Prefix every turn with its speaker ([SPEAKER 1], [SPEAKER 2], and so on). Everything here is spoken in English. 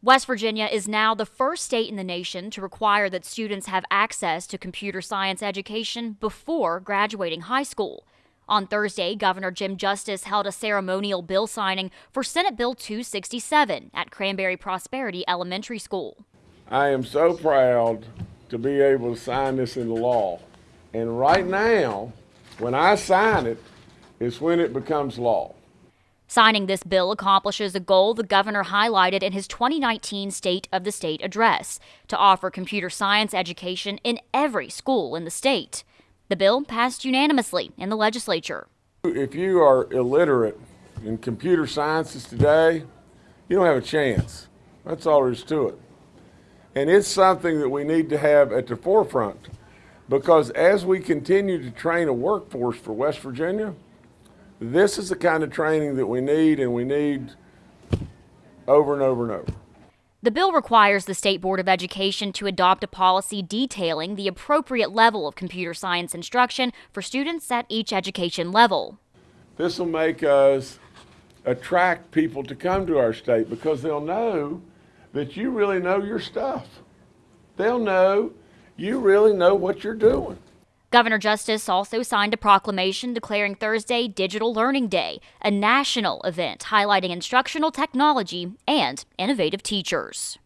[SPEAKER 1] West Virginia is now the first state in the nation to require that students have access to computer science education before graduating high school. On Thursday, Governor Jim Justice held a ceremonial bill signing for Senate Bill 267 at Cranberry Prosperity Elementary School.
[SPEAKER 2] I am so proud to be able to sign this into law. And right now, when I sign it, is when it becomes law.
[SPEAKER 1] Signing this bill accomplishes a goal the governor highlighted in his 2019 State of the State address to offer computer science education in every school in the state. The bill passed unanimously in the legislature.
[SPEAKER 2] If you are illiterate in computer sciences today, you don't have a chance. That's all there is to it. And it's something that we need to have at the forefront because as we continue to train a workforce for West Virginia, this is the kind of training that we need and we need over and over and over.
[SPEAKER 1] The bill requires the State Board of Education to adopt a policy detailing the appropriate level of computer science instruction for students at each education level.
[SPEAKER 2] This will make us attract people to come to our state because they'll know that you really know your stuff. They'll know you really know what you're doing.
[SPEAKER 1] Governor Justice also signed a proclamation declaring Thursday Digital Learning Day, a national event highlighting instructional technology and innovative teachers.